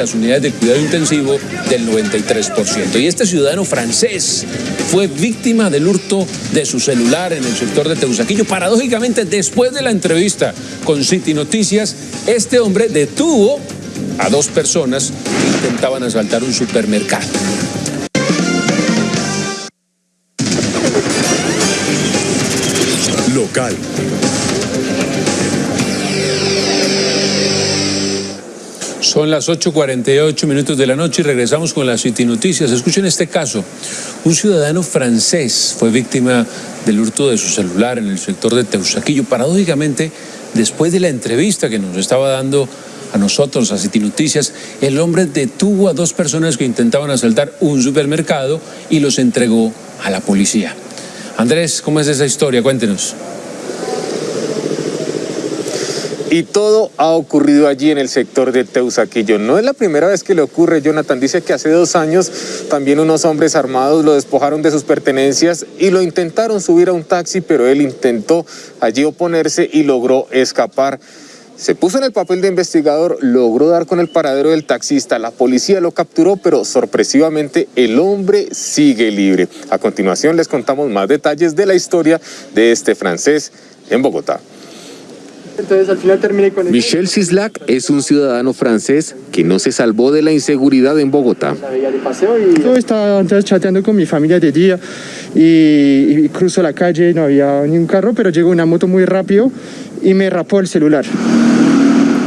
las unidades de cuidado intensivo del 93%. Y este ciudadano francés fue víctima del hurto de su celular en el sector de Teusaquillo. Paradójicamente, después de la entrevista con City Noticias, este hombre detuvo a dos personas que intentaban asaltar un supermercado. Local. Son las 8.48 minutos de la noche y regresamos con las City Noticias. Escuchen este caso. Un ciudadano francés fue víctima del hurto de su celular en el sector de Teusaquillo. Paradójicamente, después de la entrevista que nos estaba dando a nosotros, a City Noticias, el hombre detuvo a dos personas que intentaban asaltar un supermercado y los entregó a la policía. Andrés, ¿cómo es esa historia? Cuéntenos. Y todo ha ocurrido allí en el sector de Teusaquillo. No es la primera vez que le ocurre, Jonathan. Dice que hace dos años también unos hombres armados lo despojaron de sus pertenencias y lo intentaron subir a un taxi, pero él intentó allí oponerse y logró escapar. Se puso en el papel de investigador, logró dar con el paradero del taxista, la policía lo capturó, pero sorpresivamente el hombre sigue libre. A continuación les contamos más detalles de la historia de este francés en Bogotá. Entonces al final terminé con Michel Sislak es un ciudadano francés que no se salvó de la inseguridad en Bogotá. Yo estaba entonces chateando con mi familia de día y, y cruzo la calle, no había ni un carro, pero llegó una moto muy rápido y me rapó el celular.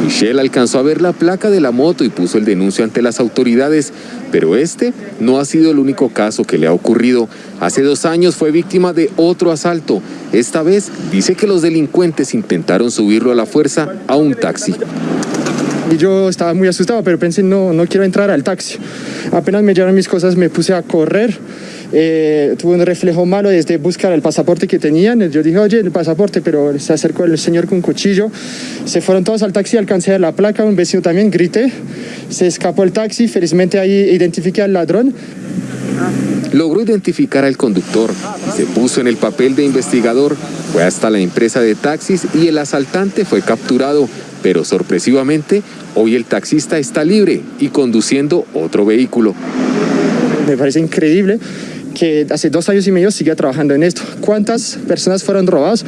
Michelle alcanzó a ver la placa de la moto y puso el denuncio ante las autoridades, pero este no ha sido el único caso que le ha ocurrido. Hace dos años fue víctima de otro asalto. Esta vez dice que los delincuentes intentaron subirlo a la fuerza a un taxi. Y yo estaba muy asustado, pero pensé, no, no quiero entrar al taxi. Apenas me llevaron mis cosas, me puse a correr eh, tuve un reflejo malo desde buscar el pasaporte que tenían. Yo dije, oye, el pasaporte, pero se acercó el señor con un cuchillo. Se fueron todos al taxi, alcancé a la placa, un vecino también, grité. Se escapó el taxi, felizmente ahí identifiqué al ladrón. Logró identificar al conductor, se puso en el papel de investigador, fue hasta la empresa de taxis y el asaltante fue capturado, pero sorpresivamente hoy el taxista está libre y conduciendo otro vehículo. Me parece increíble que hace dos años y medio sigue trabajando en esto. ¿Cuántas personas fueron robadas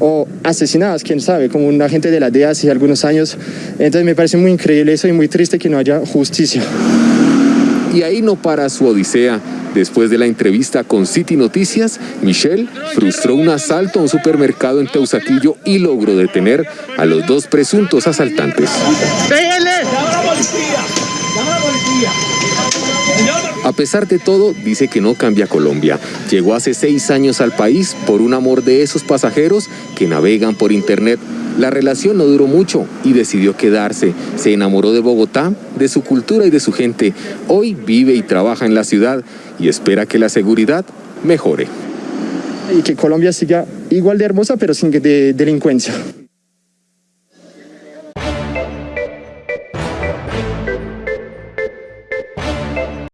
o asesinadas? Quién sabe, como un agente de la DEA hace algunos años. Entonces me parece muy increíble eso y muy triste que no haya justicia. Y ahí no para su odisea. Después de la entrevista con City Noticias, Michelle frustró un asalto a un supermercado en Teusaquillo y logró detener a los dos presuntos asaltantes. ¡Llama a la policía! ¡Llama a la policía! A pesar de todo, dice que no cambia Colombia. Llegó hace seis años al país por un amor de esos pasajeros que navegan por internet. La relación no duró mucho y decidió quedarse. Se enamoró de Bogotá, de su cultura y de su gente. Hoy vive y trabaja en la ciudad y espera que la seguridad mejore. Y que Colombia siga igual de hermosa pero sin delincuencia.